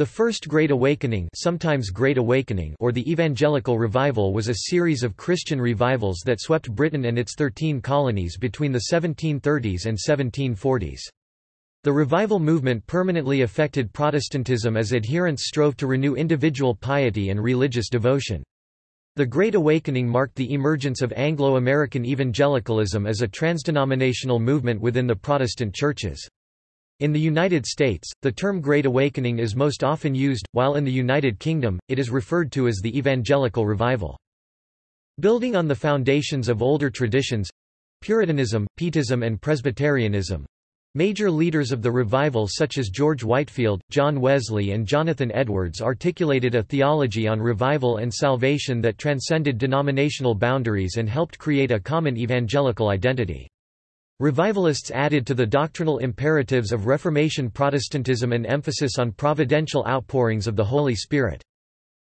The First Great Awakening, sometimes Great Awakening or the Evangelical Revival was a series of Christian revivals that swept Britain and its 13 colonies between the 1730s and 1740s. The revival movement permanently affected Protestantism as adherents strove to renew individual piety and religious devotion. The Great Awakening marked the emergence of Anglo-American evangelicalism as a transdenominational movement within the Protestant churches. In the United States, the term Great Awakening is most often used, while in the United Kingdom, it is referred to as the Evangelical Revival. Building on the foundations of older traditions—Puritanism, Pietism and Presbyterianism, Major leaders of the revival such as George Whitefield, John Wesley and Jonathan Edwards articulated a theology on revival and salvation that transcended denominational boundaries and helped create a common evangelical identity. Revivalists added to the doctrinal imperatives of Reformation Protestantism an emphasis on providential outpourings of the Holy Spirit.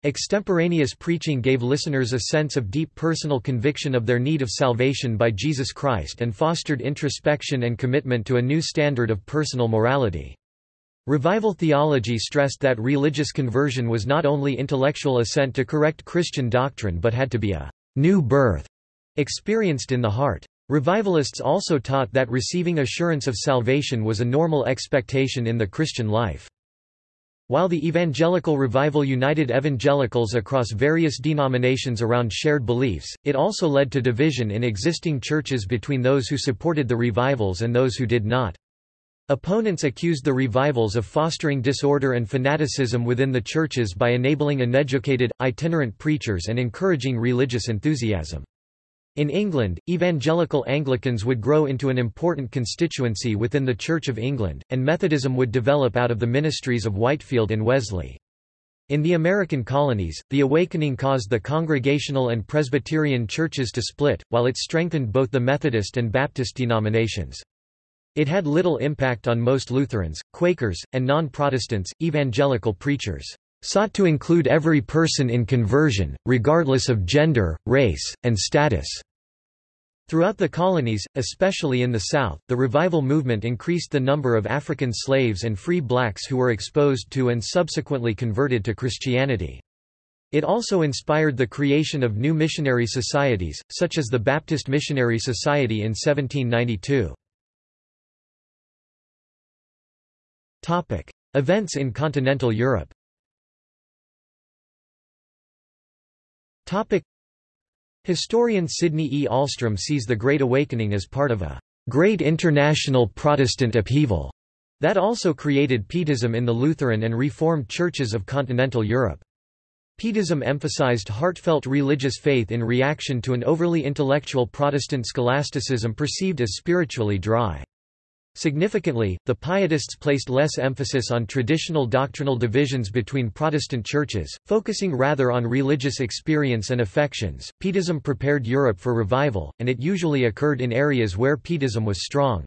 Extemporaneous preaching gave listeners a sense of deep personal conviction of their need of salvation by Jesus Christ and fostered introspection and commitment to a new standard of personal morality. Revival theology stressed that religious conversion was not only intellectual assent to correct Christian doctrine but had to be a new birth experienced in the heart. Revivalists also taught that receiving assurance of salvation was a normal expectation in the Christian life. While the Evangelical Revival united evangelicals across various denominations around shared beliefs, it also led to division in existing churches between those who supported the revivals and those who did not. Opponents accused the revivals of fostering disorder and fanaticism within the churches by enabling uneducated, itinerant preachers and encouraging religious enthusiasm. In England, evangelical Anglicans would grow into an important constituency within the Church of England, and Methodism would develop out of the ministries of Whitefield and Wesley. In the American colonies, the awakening caused the Congregational and Presbyterian churches to split, while it strengthened both the Methodist and Baptist denominations. It had little impact on most Lutherans, Quakers, and non-Protestants, evangelical preachers sought to include every person in conversion, regardless of gender, race, and status. Throughout the colonies, especially in the South, the revival movement increased the number of African slaves and free blacks who were exposed to and subsequently converted to Christianity. It also inspired the creation of new missionary societies, such as the Baptist Missionary Society in 1792. Events in continental Europe Topic. Historian Sydney E. Ahlstrom sees the Great Awakening as part of a great international Protestant upheaval that also created Pietism in the Lutheran and Reformed churches of continental Europe. Pietism emphasized heartfelt religious faith in reaction to an overly intellectual Protestant scholasticism perceived as spiritually dry. Significantly, the Pietists placed less emphasis on traditional doctrinal divisions between Protestant churches, focusing rather on religious experience and affections. Pietism prepared Europe for revival, and it usually occurred in areas where Pietism was strong.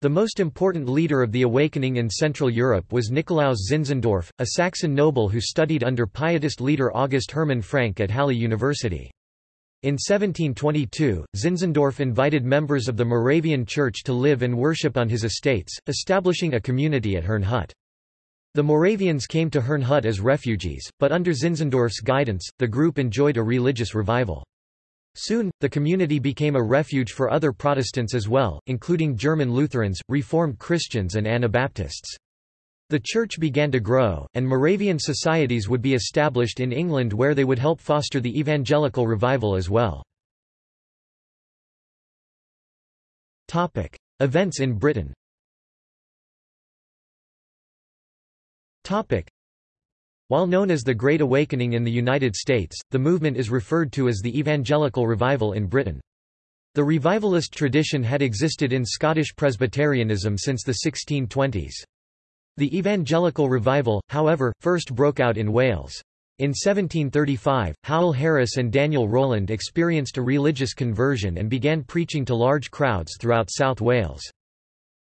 The most important leader of the awakening in Central Europe was Nikolaus Zinzendorf, a Saxon noble who studied under Pietist leader August Hermann Francke at Halle University. In 1722, Zinzendorf invited members of the Moravian Church to live and worship on his estates, establishing a community at Herrnhut. The Moravians came to Herrnhut as refugees, but under Zinzendorf's guidance, the group enjoyed a religious revival. Soon, the community became a refuge for other Protestants as well, including German Lutherans, Reformed Christians and Anabaptists. The church began to grow, and Moravian societies would be established in England where they would help foster the evangelical revival as well. Events in Britain While known as the Great Awakening in the United States, the movement is referred to as the Evangelical Revival in Britain. The revivalist tradition had existed in Scottish Presbyterianism since the 1620s. The evangelical revival, however, first broke out in Wales. In 1735, Howell Harris and Daniel Rowland experienced a religious conversion and began preaching to large crowds throughout South Wales.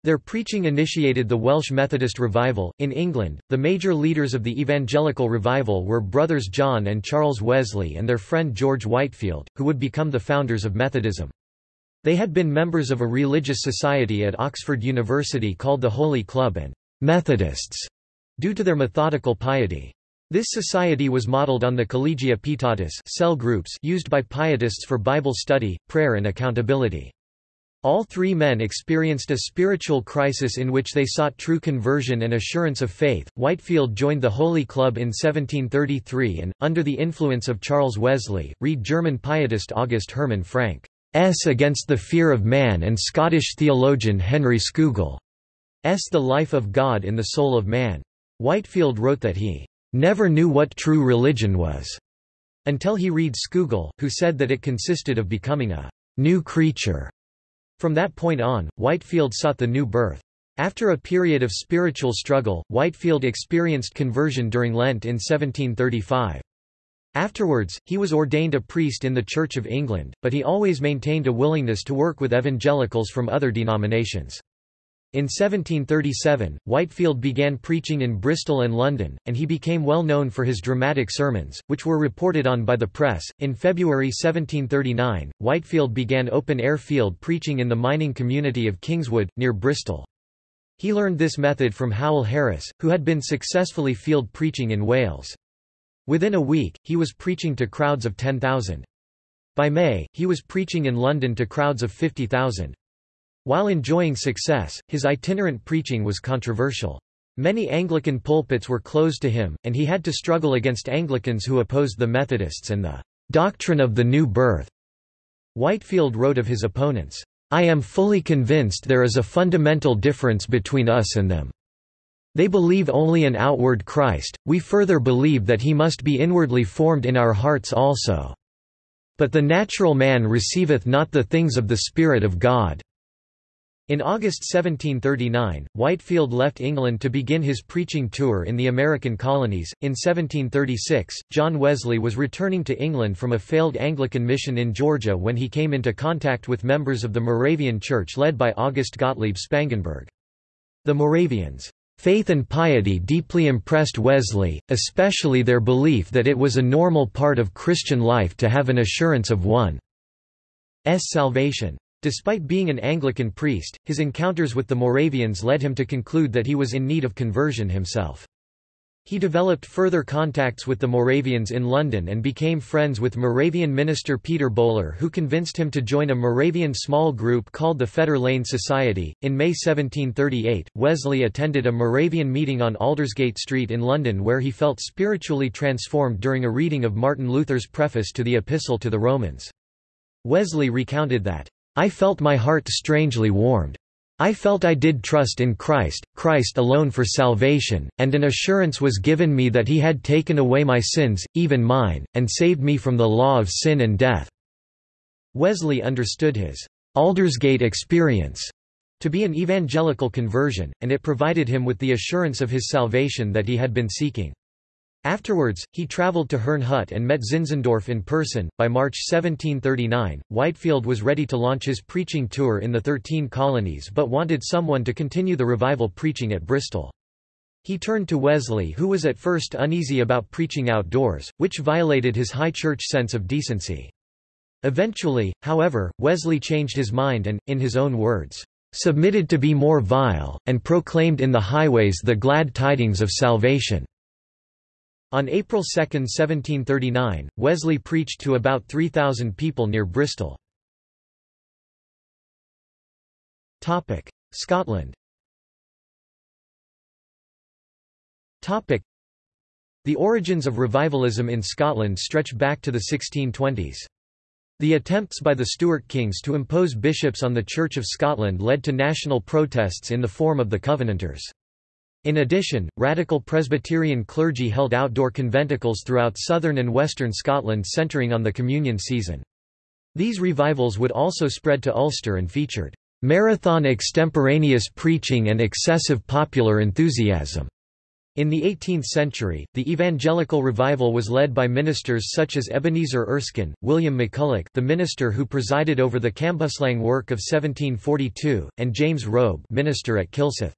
Their preaching initiated the Welsh Methodist revival. In England, the major leaders of the evangelical revival were brothers John and Charles Wesley and their friend George Whitefield, who would become the founders of Methodism. They had been members of a religious society at Oxford University called the Holy Club and Methodists due to their methodical piety. This society was modeled on the Collegia Pietatis cell groups used by pietists for Bible study, prayer and accountability. All three men experienced a spiritual crisis in which they sought true conversion and assurance of faith. Whitefield joined the Holy Club in 1733 and, under the influence of Charles Wesley, read German pietist August Hermann Francke's Against the Fear of Man and Scottish theologian Henry Scougal's The Life of God in the Soul of Man. Whitefield wrote that he never knew what true religion was until he read Scougal, who said that it consisted of becoming a new creature. From that point on, Whitefield sought the new birth. After a period of spiritual struggle, Whitefield experienced conversion during Lent in 1735. Afterwards, he was ordained a priest in the Church of England, but he always maintained a willingness to work with evangelicals from other denominations. In 1737, Whitefield began preaching in Bristol and London, and he became well known for his dramatic sermons, which were reported on by the press. In February 1739, Whitefield began open air field preaching in the mining community of Kingswood, near Bristol. He learned this method from Howell Harris, who had been successfully field preaching in Wales. Within a week, he was preaching to crowds of 10,000. By May, he was preaching in London to crowds of 50,000. While enjoying success, his itinerant preaching was controversial. Many Anglican pulpits were closed to him, and he had to struggle against Anglicans who opposed the Methodists and the doctrine of the new birth. Whitefield wrote of his opponents, I am fully convinced there is a fundamental difference between us and them. They believe only an outward Christ, we further believe that he must be inwardly formed in our hearts also. But the natural man receiveth not the things of the Spirit of God. In August 1739, Whitefield left England to begin his preaching tour in the American colonies. In 1736, John Wesley was returning to England from a failed Anglican mission in Georgia when he came into contact with members of the Moravian Church led by August Gottlieb Spangenberg. The Moravians' faith and piety deeply impressed Wesley, especially their belief that it was a normal part of Christian life to have an assurance of one's salvation. Despite being an Anglican priest, his encounters with the Moravians led him to conclude that he was in need of conversion himself. He developed further contacts with the Moravians in London and became friends with Moravian minister Peter Böhler, who convinced him to join a Moravian small group called the Fetter Lane Society. In May 1738, Wesley attended a Moravian meeting on Aldersgate Street in London where he felt spiritually transformed during a reading of Martin Luther's preface to the Epistle to the Romans. Wesley recounted that, I felt my heart strangely warmed. I felt I did trust in Christ, Christ alone for salvation, and an assurance was given me that he had taken away my sins, even mine, and saved me from the law of sin and death." Wesley understood his Aldersgate experience to be an evangelical conversion, and it provided him with the assurance of his salvation that he had been seeking. Afterwards, he traveled to Herrnhut and met Zinzendorf in person. By March 1739, Whitefield was ready to launch his preaching tour in the Thirteen Colonies but wanted someone to continue the revival preaching at Bristol. He turned to Wesley who was at first uneasy about preaching outdoors, which violated his high church sense of decency. Eventually, however, Wesley changed his mind and, in his own words, "...submitted to be more vile, and proclaimed in the highways the glad tidings of salvation." On April 2, 1739, Wesley preached to about 3,000 people near Bristol. Scotland The origins of revivalism in Scotland stretch back to the 1620s. The attempts by the Stuart kings to impose bishops on the Church of Scotland led to national protests in the form of the Covenanters. In addition, radical Presbyterian clergy held outdoor conventicles throughout southern and western Scotland centering on the communion season. These revivals would also spread to Ulster and featured marathon extemporaneous preaching and excessive popular enthusiasm. In the 18th century, the evangelical revival was led by ministers such as Ebenezer Erskine, William McCulloch the minister who presided over the Cambuslang work of 1742, and James Robe minister at Kilsyth.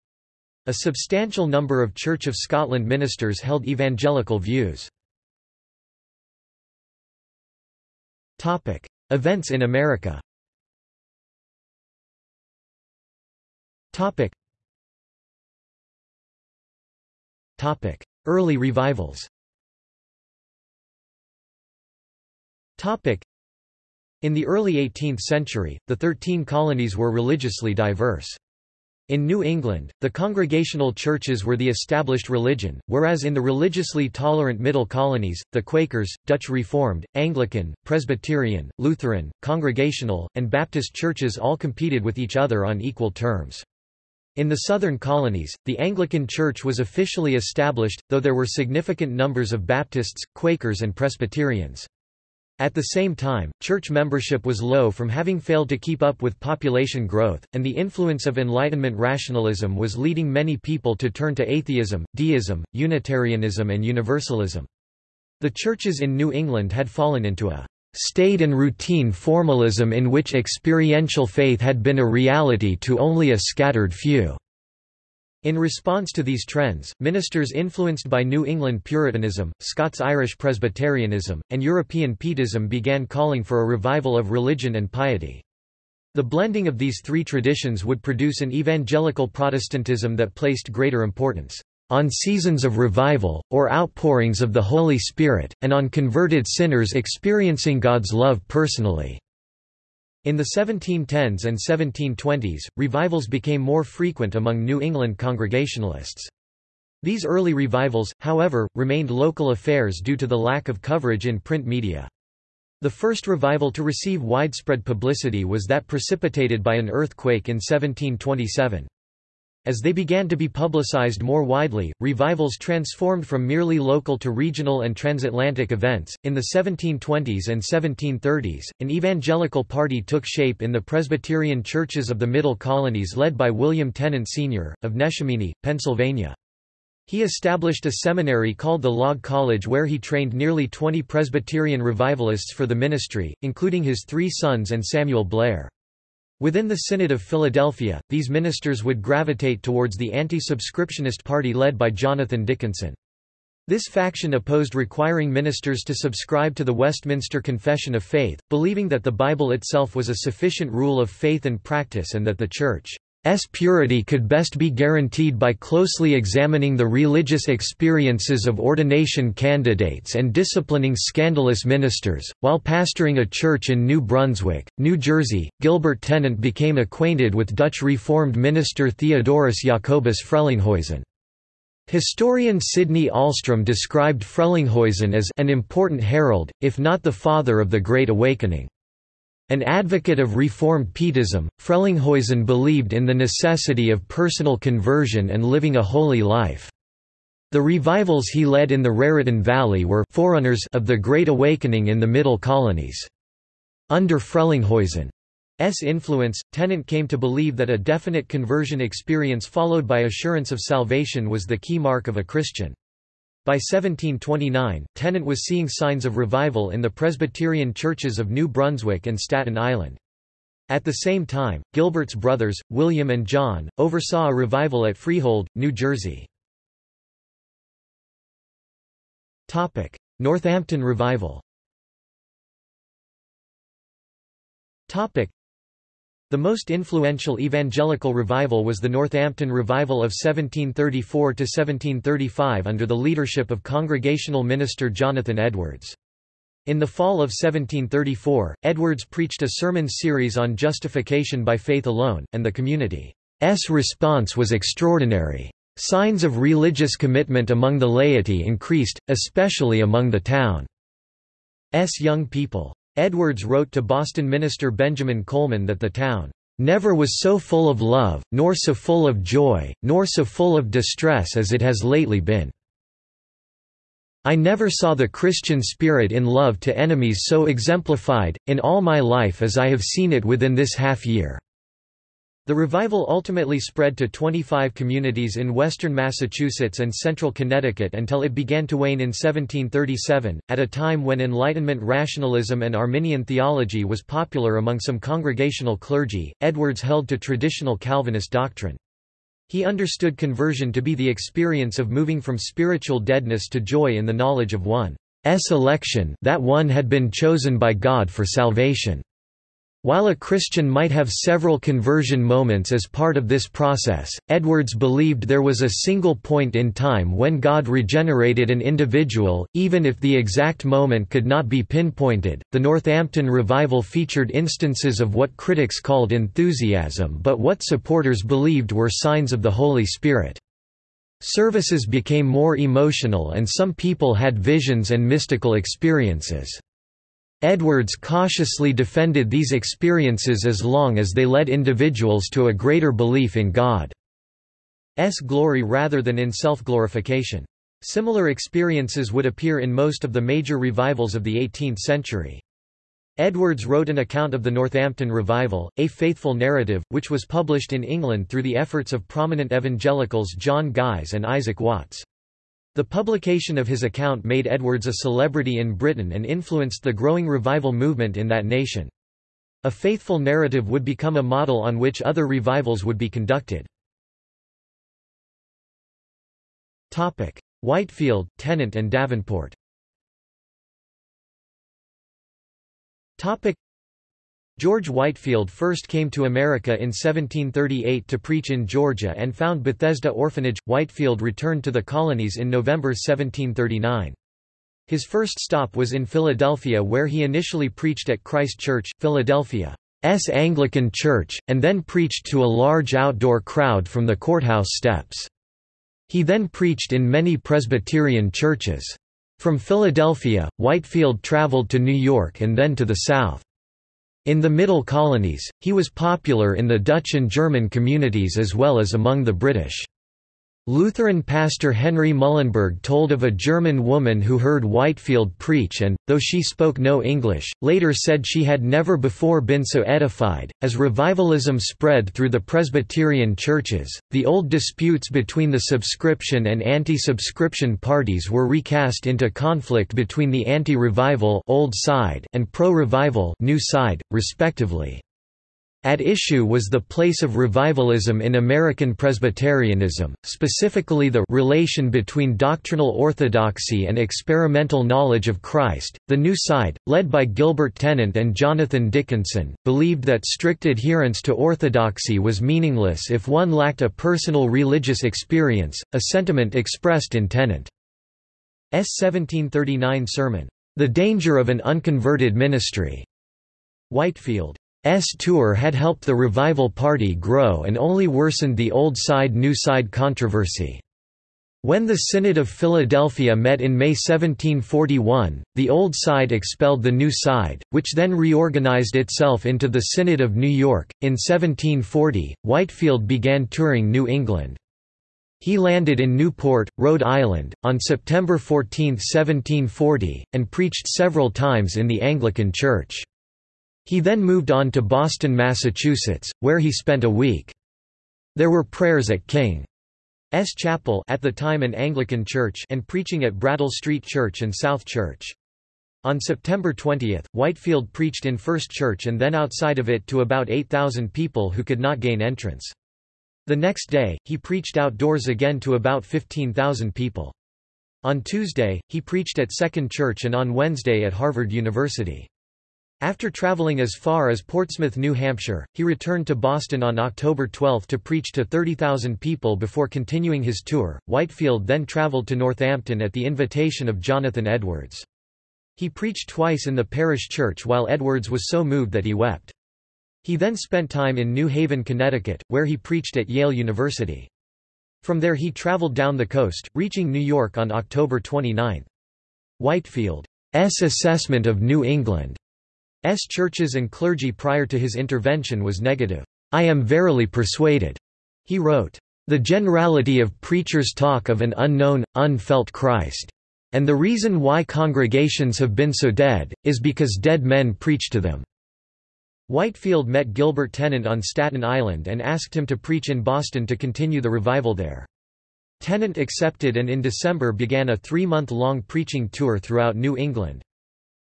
A substantial number of Church of Scotland ministers held evangelical views. Events in America. Early revivals. In the early 18th century, the Thirteen Colonies were religiously diverse. In New England, the Congregational churches were the established religion, whereas in the religiously tolerant Middle Colonies, the Quakers, Dutch Reformed, Anglican, Presbyterian, Lutheran, Congregational, and Baptist churches all competed with each other on equal terms. In the southern colonies, the Anglican Church was officially established, though there were significant numbers of Baptists, Quakers and Presbyterians. At the same time, church membership was low from having failed to keep up with population growth, and the influence of Enlightenment rationalism was leading many people to turn to atheism, deism, Unitarianism and Universalism. The churches in New England had fallen into a staid and routine formalism in which experiential faith had been a reality to only a scattered few. In response to these trends, ministers influenced by New England Puritanism, Scots-Irish Presbyterianism, and European Pietism began calling for a revival of religion and piety. The blending of these three traditions would produce an evangelical Protestantism that placed greater importance on seasons of revival, or outpourings of the Holy Spirit, and on converted sinners experiencing God's love personally. In the 1710s and 1720s, revivals became more frequent among New England Congregationalists. These early revivals, however, remained local affairs due to the lack of coverage in print media. The first revival to receive widespread publicity was that precipitated by an earthquake in 1727. As they began to be publicized more widely, revivals transformed from merely local to regional and transatlantic events. In the 1720s and 1730s, an evangelical party took shape in the Presbyterian churches of the Middle Colonies led by William Tennent Sr., of Neshaminy, Pennsylvania. He established a seminary called the Log College where he trained nearly 20 Presbyterian revivalists for the ministry, including his three sons and Samuel Blair. Within the Synod of Philadelphia, these ministers would gravitate towards the anti-subscriptionist party led by Jonathan Dickinson. This faction opposed requiring ministers to subscribe to the Westminster Confession of Faith, believing that the Bible itself was a sufficient rule of faith and practice and that the Church S purity could best be guaranteed by closely examining the religious experiences of ordination candidates and disciplining scandalous ministers. While pastoring a church in New Brunswick, New Jersey, Gilbert Tennent became acquainted with Dutch Reformed minister Theodorus Jacobus Frelinghuysen. Historian Sydney Ahlstrom described Frelinghuysen as an important herald, if not the father of the Great Awakening. An advocate of Reformed Pietism, Frelinghuysen believed in the necessity of personal conversion and living a holy life. The revivals he led in the Raritan Valley were forerunners of the Great Awakening in the Middle Colonies. Under Frelinghuysen's influence, Tennent came to believe that a definite conversion experience followed by assurance of salvation was the key mark of a Christian. By 1729, Tennent was seeing signs of revival in the Presbyterian churches of New Brunswick and Staten Island. At the same time, Gilbert's brothers, William and John, oversaw a revival at Freehold, New Jersey. Northampton Revival the most influential evangelical revival was the Northampton Revival of 1734–1735 under the leadership of Congregational minister Jonathan Edwards. In the fall of 1734, Edwards preached a sermon series on justification by faith alone, and the community's response was extraordinary. Signs of religious commitment among the laity increased, especially among the town's young people. Edwards wrote to Boston minister Benjamin Colman that the town never was so full of love, nor so full of joy, nor so full of distress as it has lately been. I never saw the Christian spirit in love to enemies so exemplified, in all my life as I have seen it within this half year. The revival ultimately spread to 25 communities in western Massachusetts and central Connecticut until it began to wane in 1737, at a time when Enlightenment rationalism and Arminian theology was popular among some congregational clergy. Edwards held to traditional Calvinist doctrine. He understood conversion to be the experience of moving from spiritual deadness to joy in the knowledge of one's election that one had been chosen by God for salvation. While a Christian might have several conversion moments as part of this process, Edwards believed there was a single point in time when God regenerated an individual, even if the exact moment could not be pinpointed. The Northampton revival featured instances of what critics called enthusiasm but what supporters believed were signs of the Holy Spirit. Services became more emotional and some people had visions and mystical experiences. Edwards cautiously defended these experiences as long as they led individuals to a greater belief in God's glory rather than in self-glorification. Similar experiences would appear in most of the major revivals of the 18th century. Edwards wrote an account of the Northampton Revival, a faithful narrative, which was published in England through the efforts of prominent evangelicals John Guise and Isaac Watts. The publication of his account made Edwards a celebrity in Britain and influenced the growing revival movement in that nation. A faithful narrative would become a model on which other revivals would be conducted. Whitefield, Tennent and Davenport George Whitefield first came to America in 1738 to preach in Georgia and found Bethesda Orphanage. Whitefield returned to the colonies in November 1739. His first stop was in Philadelphia where he initially preached at Christ Church, Philadelphia's Anglican Church, and then preached to a large outdoor crowd from the courthouse steps. He then preached in many Presbyterian churches. From Philadelphia, Whitefield traveled to New York and then to the South. In the Middle Colonies, he was popular in the Dutch and German communities as well as among the British. Lutheran pastor Henry Muhlenberg told of a German woman who heard Whitefield preach and, though she spoke no English, later said she had never before been so edified. As revivalism spread through the Presbyterian churches, the old disputes between the subscription and anti-subscription parties were recast into conflict between the anti-revival old side and pro-revival new side, respectively. At issue was the place of revivalism in American Presbyterianism, specifically the relation between doctrinal orthodoxy and experimental knowledge of Christ. The New Side, led by Gilbert Tennent and Jonathan Dickinson, believed that strict adherence to orthodoxy was meaningless if one lacked a personal religious experience, a sentiment expressed in Tennent's 1739 sermon, The Danger of an Unconverted Ministry. Whitefield tour had helped the revival party grow and only worsened the old side-new side controversy. When the Synod of Philadelphia met in May 1741, the Old Side expelled the New Side, which then reorganized itself into the Synod of New York. In 1740, Whitefield began touring New England. He landed in Newport, Rhode Island, on September 14, 1740, and preached several times in the Anglican Church. He then moved on to Boston, Massachusetts, where he spent a week. There were prayers at King's Chapel at the time an Anglican church and preaching at Brattle Street Church and South Church. On September 20, Whitefield preached in First Church and then outside of it to about 8,000 people who could not gain entrance. The next day, he preached outdoors again to about 15,000 people. On Tuesday, he preached at Second Church and on Wednesday at Harvard University. After traveling as far as Portsmouth, New Hampshire, he returned to Boston on October 12 to preach to 30,000 people before continuing his tour. Whitefield then traveled to Northampton at the invitation of Jonathan Edwards. He preached twice in the parish church while Edwards was so moved that he wept. He then spent time in New Haven, Connecticut, where he preached at Yale University. From there he traveled down the coast, reaching New York on October 29. Whitefield's assessment of New England S churches and clergy prior to his intervention was negative. I am verily persuaded, he wrote. The generality of preachers talk of an unknown, unfelt Christ. And the reason why congregations have been so dead, is because dead men preach to them. Whitefield met Gilbert Tennent on Staten Island and asked him to preach in Boston to continue the revival there. Tennent accepted and in December began a three-month-long preaching tour throughout New England.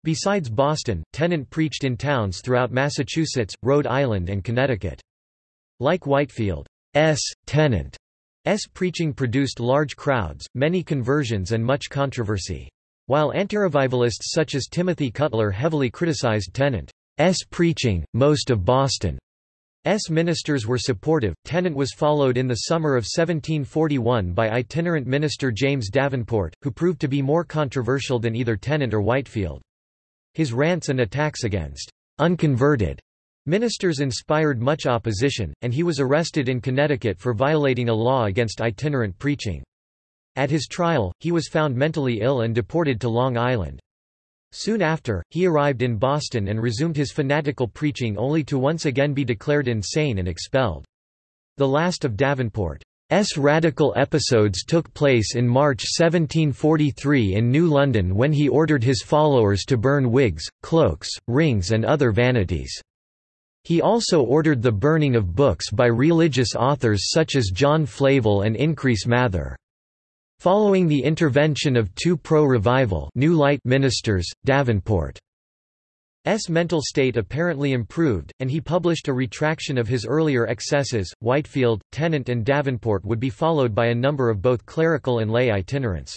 Besides Boston, Tennent preached in towns throughout Massachusetts, Rhode Island and Connecticut. Like Whitefield's Tennent's preaching produced large crowds, many conversions and much controversy. While antirevivalists such as Timothy Cutler heavily criticized Tennent, preaching, most of Boston's ministers were supportive. Tennent was followed in the summer of 1741 by itinerant minister James Davenport, who proved to be more controversial than either Tennent or Whitefield. His rants and attacks against unconverted ministers inspired much opposition, and he was arrested in Connecticut for violating a law against itinerant preaching. At his trial, he was found mentally ill and deported to Long Island. Soon after, he arrived in Boston and resumed his fanatical preaching only to once again be declared insane and expelled. The last of Davenport's radical episodes took place in March 1743 in New London when he ordered his followers to burn wigs, cloaks, rings and other vanities. He also ordered the burning of books by religious authors such as John Flavel and Increase Mather. Following the intervention of two pro-revival New Light Davenport's mental state apparently improved, and he published a retraction of his earlier excesses. Whitefield, Tennent, and Davenport would be followed by a number of both clerical and lay itinerants.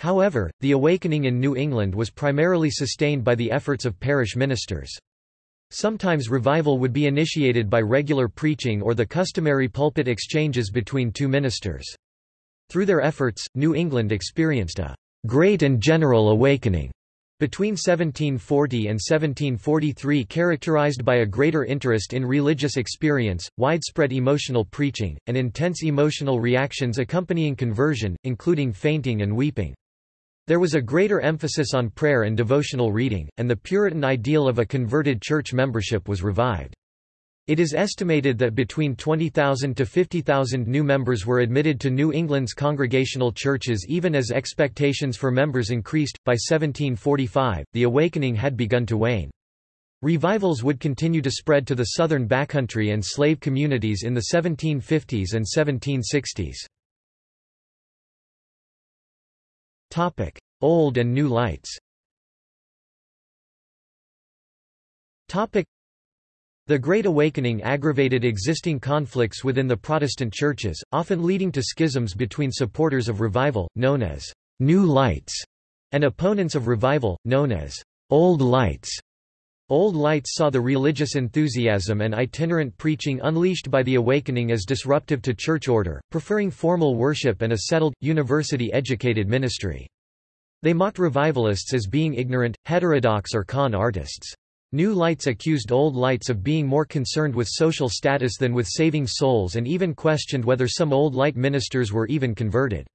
However, the awakening in New England was primarily sustained by the efforts of parish ministers. Sometimes revival would be initiated by regular preaching or the customary pulpit exchanges between two ministers. Through their efforts, New England experienced a great and general awakening between 1740 and 1743 characterized by a greater interest in religious experience, widespread emotional preaching, and intense emotional reactions accompanying conversion, including fainting and weeping. There was a greater emphasis on prayer and devotional reading, and the Puritan ideal of a converted church membership was revived. It is estimated that between 20,000 to 50,000 new members were admitted to New England's congregational churches even as expectations for members increased. By 1745, the awakening had begun to wane. Revivals would continue to spread to the southern backcountry and slave communities in the 1750s and 1760s. Topic: Old and New Lights. The Great Awakening aggravated existing conflicts within the Protestant churches, often leading to schisms between supporters of revival, known as New Lights, and opponents of revival, known as Old Lights. Old Lights saw the religious enthusiasm and itinerant preaching unleashed by the Awakening as disruptive to church order, preferring formal worship and a settled, university-educated ministry. They mocked revivalists as being ignorant, heterodox or con artists. New Lights accused Old Lights of being more concerned with social status than with saving souls and even questioned whether some Old Light ministers were even converted.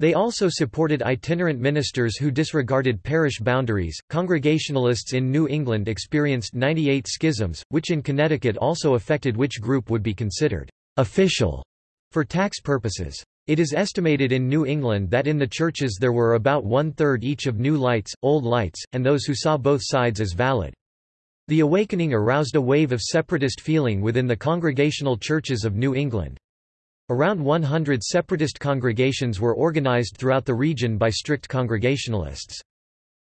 They also supported itinerant ministers who disregarded parish boundaries. Congregationalists in New England experienced 98 schisms, which in Connecticut also affected which group would be considered official for tax purposes. It is estimated in New England that in the churches there were about one-third each of New Lights, Old Lights, and those who saw both sides as valid. The Awakening aroused a wave of separatist feeling within the congregational churches of New England. Around 100 separatist congregations were organized throughout the region by strict Congregationalists.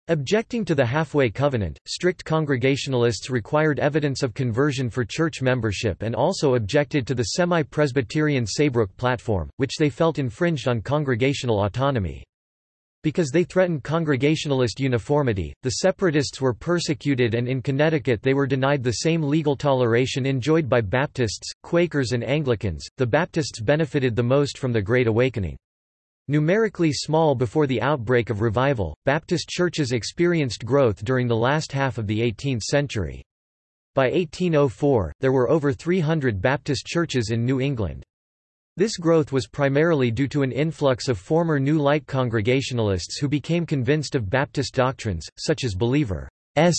Objecting to the halfway covenant, strict Congregationalists required evidence of conversion for church membership and also objected to the semi-Presbyterian Saybrook platform, which they felt infringed on congregational autonomy. Because they threatened Congregationalist uniformity, the Separatists were persecuted and in Connecticut they were denied the same legal toleration enjoyed by Baptists, Quakers and Anglicans. The Baptists benefited the most from the Great Awakening. Numerically small before the outbreak of revival, Baptist churches experienced growth during the last half of the 18th century. By 1804, there were over 300 Baptist churches in New England. This growth was primarily due to an influx of former New Light Congregationalists who became convinced of Baptist doctrines, such as believer's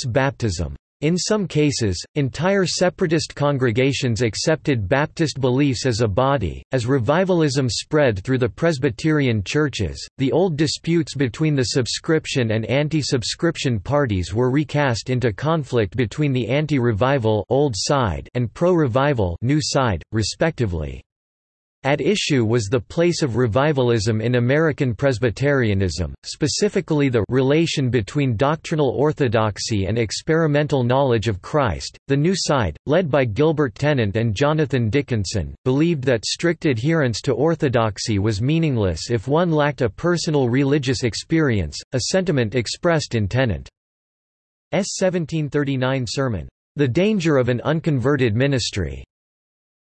baptism. In some cases, entire separatist congregations accepted Baptist beliefs as a body. As revivalism spread through the Presbyterian churches, the old disputes between the subscription and anti-subscription parties were recast into conflict between the anti-revival old side and pro-revival new side, respectively. At issue was the place of revivalism in American Presbyterianism, specifically the relation between doctrinal orthodoxy and experimental knowledge of Christ. The New Side, led by Gilbert Tennent and Jonathan Dickinson, believed that strict adherence to orthodoxy was meaningless if one lacked a personal religious experience, a sentiment expressed in Tennent. 1739 sermon, The Danger of an Unconverted Ministry.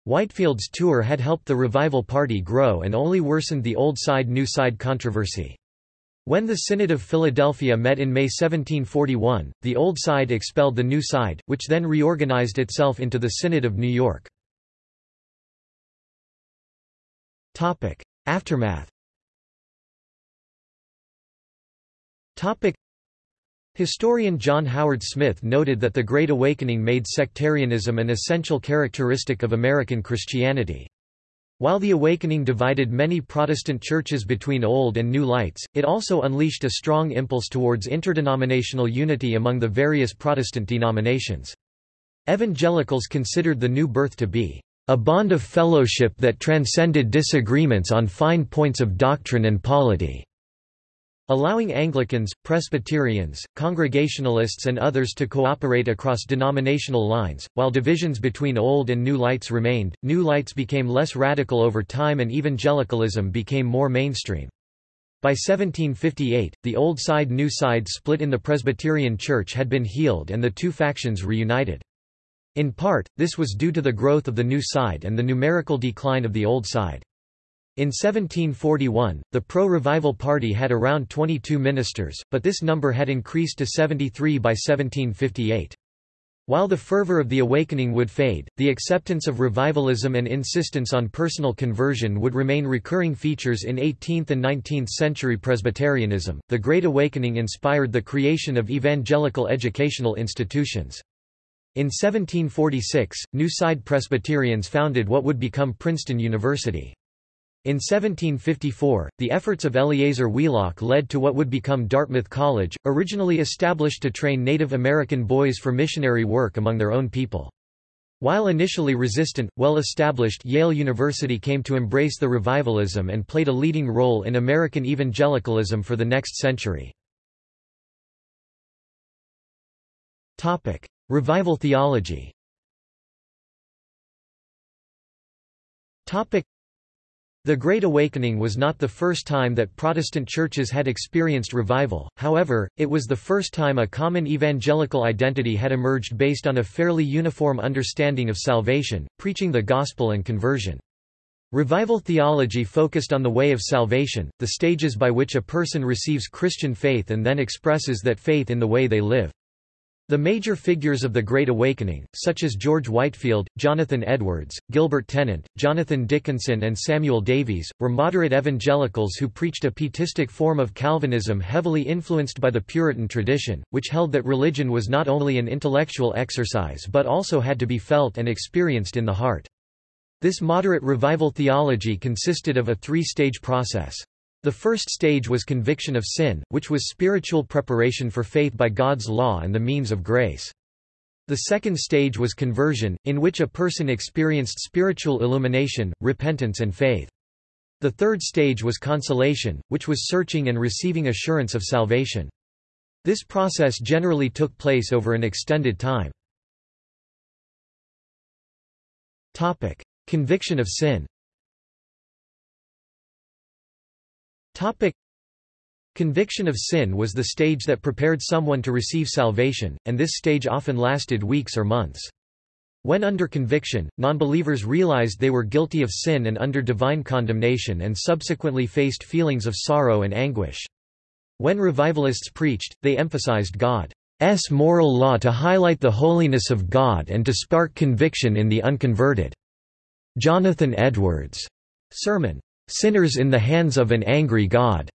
Whitefield's tour had helped the revival party grow and only worsened the old side-new side controversy. When the Synod of Philadelphia met in May 1741, the Old Side expelled the New Side, which then reorganized itself into the Synod of New York. Aftermath Historian John Howard Smith noted that the Great Awakening made sectarianism an essential characteristic of American Christianity. While the Awakening divided many Protestant churches between Old and New Lights, it also unleashed a strong impulse towards interdenominational unity among the various Protestant denominations. Evangelicals considered the new birth to be a bond of fellowship that transcended disagreements on fine points of doctrine and polity allowing Anglicans, Presbyterians, Congregationalists and others to cooperate across denominational lines. While divisions between Old and New Lights remained, New Lights became less radical over time and evangelicalism became more mainstream. By 1758, the Old Side New Side split in the Presbyterian Church had been healed and the two factions reunited. In part, this was due to the growth of the New Side and the numerical decline of the Old Side. In 1741, the pro-revival party had around 22 ministers, but this number had increased to 73 by 1758. While the fervor of the awakening would fade, the acceptance of revivalism and insistence on personal conversion would remain recurring features in 18th and 19th century Presbyterianism. The Great Awakening inspired the creation of evangelical educational institutions. In 1746, New Side Presbyterians founded what would become Princeton University. In 1754, the efforts of Eleazar Wheelock led to what would become Dartmouth College, originally established to train Native American boys for missionary work among their own people. While initially resistant, well-established Yale University came to embrace the revivalism and played a leading role in American evangelicalism for the next century. Revival theology the Great Awakening was not the first time that Protestant churches had experienced revival, however, it was the first time a common evangelical identity had emerged based on a fairly uniform understanding of salvation, preaching the gospel and conversion. Revival theology focused on the way of salvation, the stages by which a person receives Christian faith and then expresses that faith in the way they live. The major figures of the Great Awakening, such as George Whitefield, Jonathan Edwards, Gilbert Tennent, Jonathan Dickinson and Samuel Davies, were moderate evangelicals who preached a pietistic form of Calvinism heavily influenced by the Puritan tradition, which held that religion was not only an intellectual exercise but also had to be felt and experienced in the heart. This moderate revival theology consisted of a three-stage process. The first stage was conviction of sin, which was spiritual preparation for faith by God's law and the means of grace. The second stage was conversion, in which a person experienced spiritual illumination, repentance and faith. The third stage was consolation, which was searching and receiving assurance of salvation. This process generally took place over an extended time. Conviction of sin Topic. Conviction of sin was the stage that prepared someone to receive salvation, and this stage often lasted weeks or months. When under conviction, nonbelievers realized they were guilty of sin and under divine condemnation and subsequently faced feelings of sorrow and anguish. When revivalists preached, they emphasized God's moral law to highlight the holiness of God and to spark conviction in the unconverted. Jonathan Edwards' sermon, Sinners in the Hands of an Angry God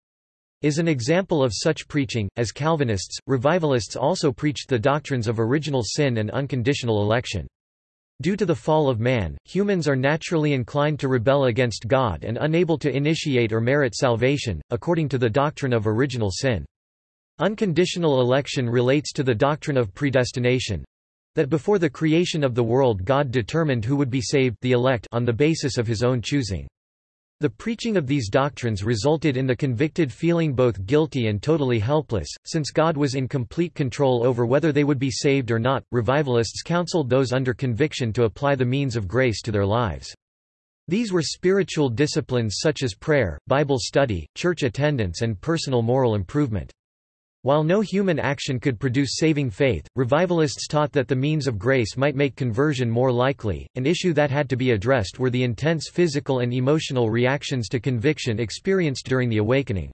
is an example of such preaching. As Calvinists, revivalists also preached the doctrines of original sin and unconditional election. Due to the fall of man, humans are naturally inclined to rebel against God and unable to initiate or merit salvation, according to the doctrine of original sin. Unconditional election relates to the doctrine of predestination that before the creation of the world God determined who would be saved the elect on the basis of his own choosing. The preaching of these doctrines resulted in the convicted feeling both guilty and totally helpless, since God was in complete control over whether they would be saved or not. Revivalists counseled those under conviction to apply the means of grace to their lives. These were spiritual disciplines such as prayer, Bible study, church attendance and personal moral improvement. While no human action could produce saving faith, revivalists taught that the means of grace might make conversion more likely. An issue that had to be addressed were the intense physical and emotional reactions to conviction experienced during the awakening.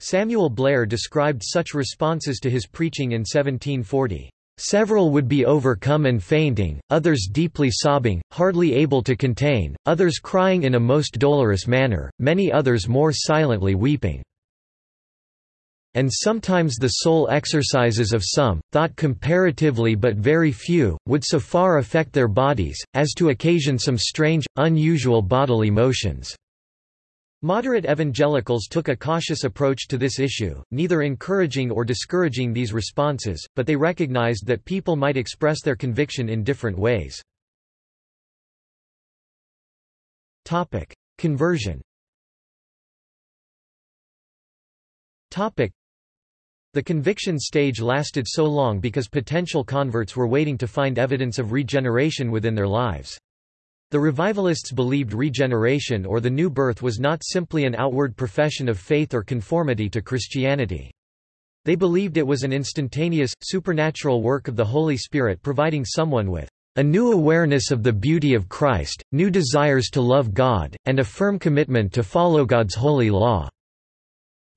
Samuel Blair described such responses to his preaching in 1740. Several would be overcome and fainting, others deeply sobbing, hardly able to contain, others crying in a most dolorous manner, many others more silently weeping and sometimes the sole exercises of some, thought comparatively but very few, would so far affect their bodies, as to occasion some strange, unusual bodily motions." Moderate evangelicals took a cautious approach to this issue, neither encouraging or discouraging these responses, but they recognized that people might express their conviction in different ways. Conversion the conviction stage lasted so long because potential converts were waiting to find evidence of regeneration within their lives. The revivalists believed regeneration or the new birth was not simply an outward profession of faith or conformity to Christianity. They believed it was an instantaneous, supernatural work of the Holy Spirit providing someone with a new awareness of the beauty of Christ, new desires to love God, and a firm commitment to follow God's holy law.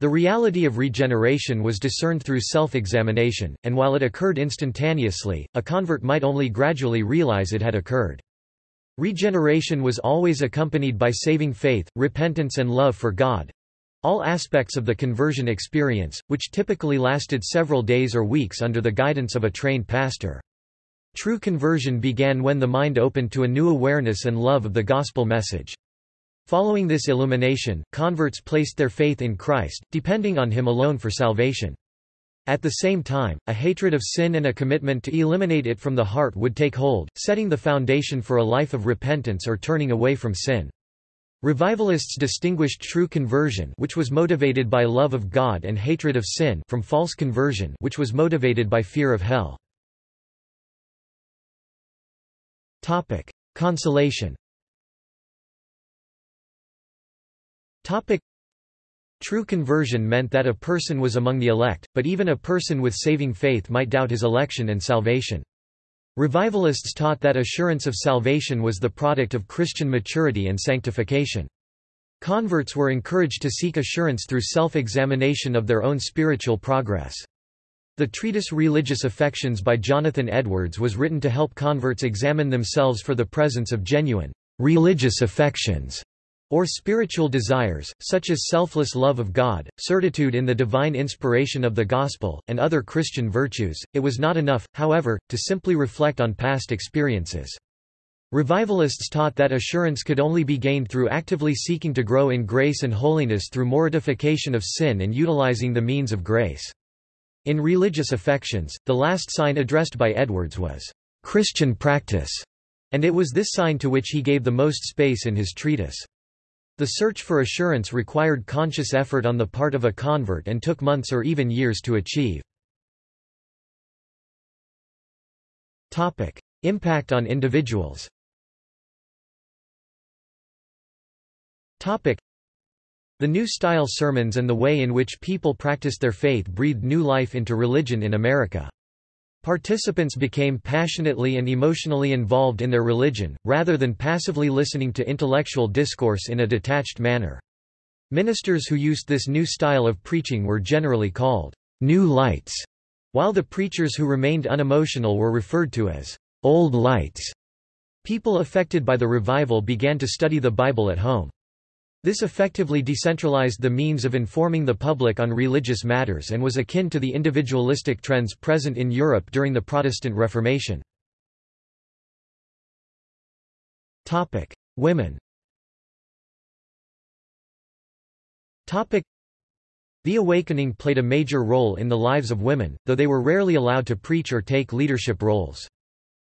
The reality of regeneration was discerned through self-examination, and while it occurred instantaneously, a convert might only gradually realize it had occurred. Regeneration was always accompanied by saving faith, repentance and love for God—all aspects of the conversion experience, which typically lasted several days or weeks under the guidance of a trained pastor. True conversion began when the mind opened to a new awareness and love of the gospel message. Following this illumination, converts placed their faith in Christ, depending on Him alone for salvation. At the same time, a hatred of sin and a commitment to eliminate it from the heart would take hold, setting the foundation for a life of repentance or turning away from sin. Revivalists distinguished true conversion which was motivated by love of God and hatred of sin from false conversion which was motivated by fear of hell. Consolation Topic. True conversion meant that a person was among the elect, but even a person with saving faith might doubt his election and salvation. Revivalists taught that assurance of salvation was the product of Christian maturity and sanctification. Converts were encouraged to seek assurance through self-examination of their own spiritual progress. The treatise Religious Affections by Jonathan Edwards was written to help converts examine themselves for the presence of genuine religious affections or spiritual desires, such as selfless love of God, certitude in the divine inspiration of the Gospel, and other Christian virtues. It was not enough, however, to simply reflect on past experiences. Revivalists taught that assurance could only be gained through actively seeking to grow in grace and holiness through mortification of sin and utilizing the means of grace. In religious affections, the last sign addressed by Edwards was, "...Christian practice", and it was this sign to which he gave the most space in his treatise. The search for assurance required conscious effort on the part of a convert and took months or even years to achieve. Impact on individuals The New Style sermons and the way in which people practiced their faith breathed new life into religion in America. Participants became passionately and emotionally involved in their religion, rather than passively listening to intellectual discourse in a detached manner. Ministers who used this new style of preaching were generally called new lights, while the preachers who remained unemotional were referred to as old lights. People affected by the revival began to study the Bible at home. This effectively decentralized the means of informing the public on religious matters and was akin to the individualistic trends present in Europe during the Protestant Reformation. Women The Awakening played a major role in the lives of women, though they were rarely allowed to preach or take leadership roles.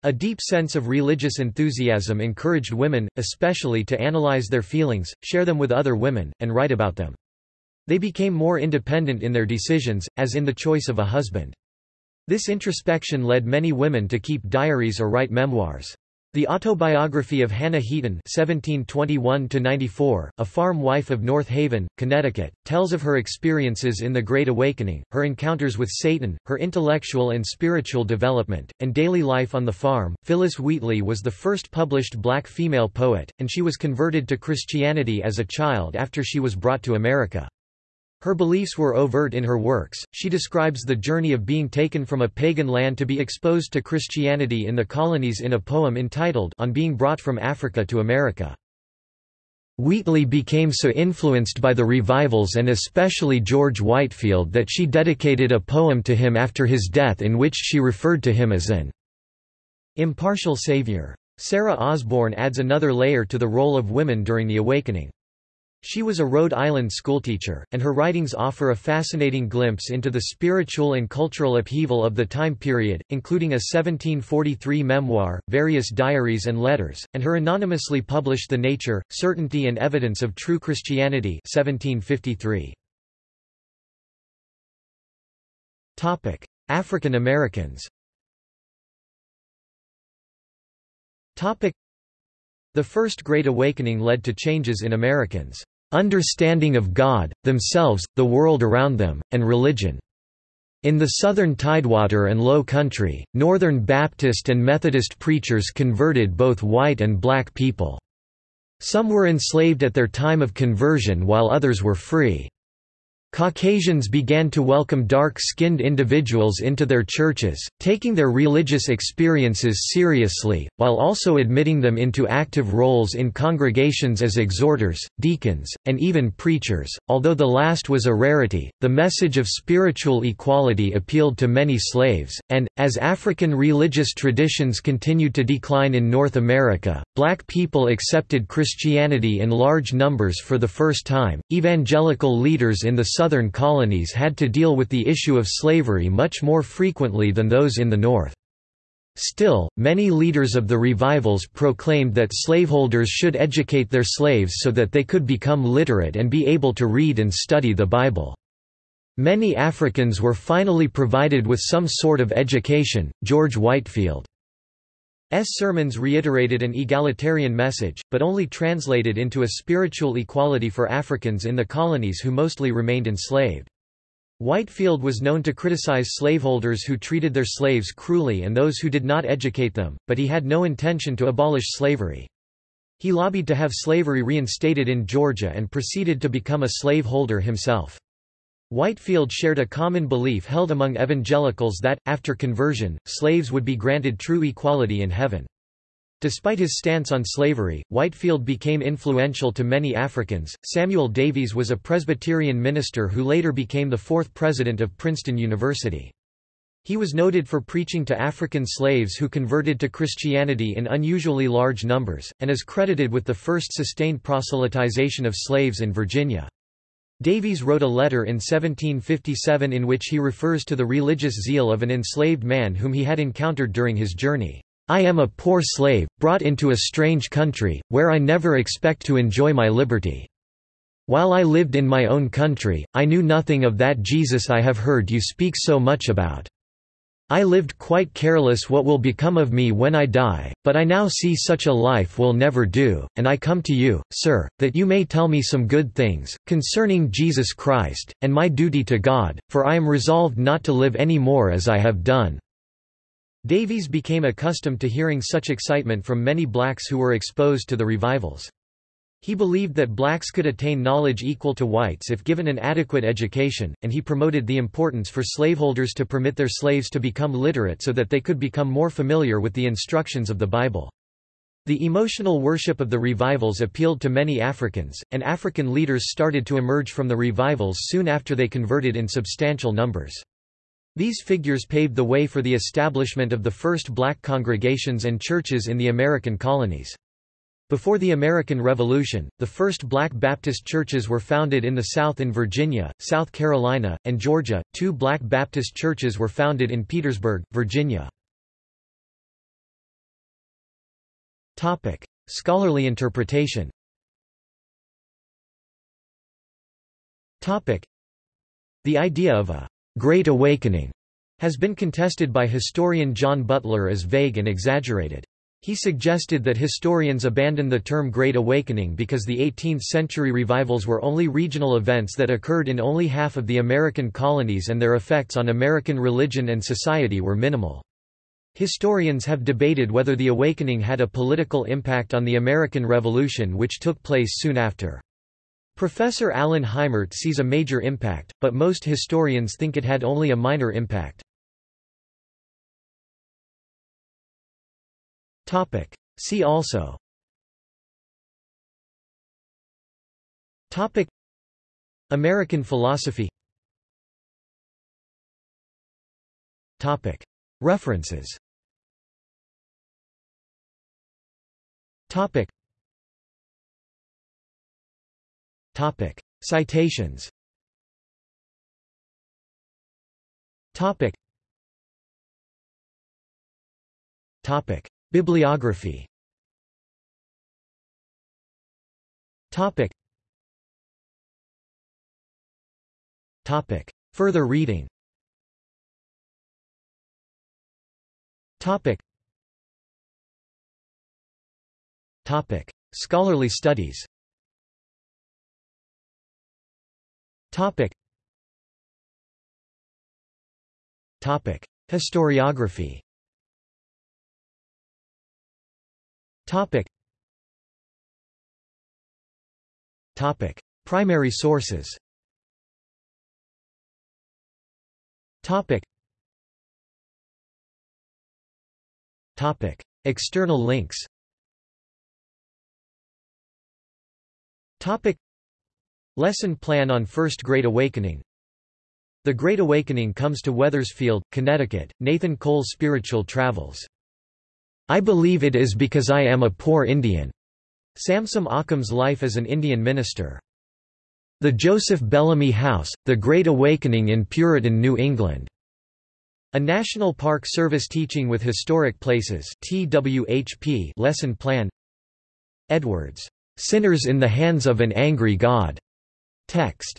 A deep sense of religious enthusiasm encouraged women, especially to analyze their feelings, share them with other women, and write about them. They became more independent in their decisions, as in the choice of a husband. This introspection led many women to keep diaries or write memoirs. The autobiography of Hannah Heaton (1721–94), a farm wife of North Haven, Connecticut, tells of her experiences in the Great Awakening, her encounters with Satan, her intellectual and spiritual development, and daily life on the farm. Phillis Wheatley was the first published black female poet, and she was converted to Christianity as a child after she was brought to America. Her beliefs were overt in her works. She describes the journey of being taken from a pagan land to be exposed to Christianity in the colonies in a poem entitled On Being Brought from Africa to America. Wheatley became so influenced by the revivals and especially George Whitefield that she dedicated a poem to him after his death in which she referred to him as an impartial savior. Sarah Osborn adds another layer to the role of women during the Awakening. She was a Rhode Island schoolteacher, and her writings offer a fascinating glimpse into the spiritual and cultural upheaval of the time period, including a 1743 memoir, various diaries and letters, and her anonymously published The Nature, Certainty and Evidence of True Christianity 1753. African Americans the First Great Awakening led to changes in Americans' understanding of God, themselves, the world around them, and religion. In the southern Tidewater and Low Country, Northern Baptist and Methodist preachers converted both white and black people. Some were enslaved at their time of conversion while others were free. Caucasians began to welcome dark-skinned individuals into their churches, taking their religious experiences seriously, while also admitting them into active roles in congregations as exhorters, deacons, and even preachers. Although the last was a rarity, the message of spiritual equality appealed to many slaves, and, as African religious traditions continued to decline in North America, black people accepted Christianity in large numbers for the first time. Evangelical leaders in the southern colonies had to deal with the issue of slavery much more frequently than those in the north. Still, many leaders of the revivals proclaimed that slaveholders should educate their slaves so that they could become literate and be able to read and study the Bible. Many Africans were finally provided with some sort of education. George Whitefield. Sermons reiterated an egalitarian message, but only translated into a spiritual equality for Africans in the colonies who mostly remained enslaved. Whitefield was known to criticize slaveholders who treated their slaves cruelly and those who did not educate them, but he had no intention to abolish slavery. He lobbied to have slavery reinstated in Georgia and proceeded to become a slaveholder himself. Whitefield shared a common belief held among evangelicals that, after conversion, slaves would be granted true equality in heaven. Despite his stance on slavery, Whitefield became influential to many Africans. Samuel Davies was a Presbyterian minister who later became the fourth president of Princeton University. He was noted for preaching to African slaves who converted to Christianity in unusually large numbers, and is credited with the first sustained proselytization of slaves in Virginia. Davies wrote a letter in 1757 in which he refers to the religious zeal of an enslaved man whom he had encountered during his journey. I am a poor slave, brought into a strange country, where I never expect to enjoy my liberty. While I lived in my own country, I knew nothing of that Jesus I have heard you speak so much about. I lived quite careless what will become of me when I die, but I now see such a life will never do, and I come to you, sir, that you may tell me some good things, concerning Jesus Christ, and my duty to God, for I am resolved not to live any more as I have done." Davies became accustomed to hearing such excitement from many blacks who were exposed to the revivals. He believed that blacks could attain knowledge equal to whites if given an adequate education, and he promoted the importance for slaveholders to permit their slaves to become literate so that they could become more familiar with the instructions of the Bible. The emotional worship of the revivals appealed to many Africans, and African leaders started to emerge from the revivals soon after they converted in substantial numbers. These figures paved the way for the establishment of the first black congregations and churches in the American colonies. Before the American Revolution, the first black Baptist churches were founded in the South in Virginia, South Carolina, and Georgia. Two black Baptist churches were founded in Petersburg, Virginia. Topic: Scholarly interpretation. Topic: The idea of a Great Awakening has been contested by historian Jon Butler as vague and exaggerated. He suggested that historians abandon the term Great Awakening because the 18th-century revivals were only regional events that occurred in only half of the American colonies and their effects on American religion and society were minimal. Historians have debated whether the Awakening had a political impact on the American Revolution which took place soon after. Professor Alan Heimert sees a major impact, but most historians think it had only a minor impact. Topic. See also. Topic. American philosophy. Topic. References. Topic. Topic. Citations. Topic. Topic Bibliography. Topic. Topic. Further reading. Topic. Topic. Scholarly studies. Topic. Topic. Historiography Topic. Topic. Primary sources Topic. Topic. External links Topic. Lesson plan on First Great Awakening The Great Awakening comes to Wethersfield, Connecticut, Nathan Cole's Spiritual Travels I believe it is because I am a poor Indian. Samson Occom's life as an Indian minister. The Joseph Bellamy House, The Great Awakening in Puritan New England. A National Park Service teaching with historic places TWHP lesson plan Edwards. Sinners in the Hands of an Angry God. Text.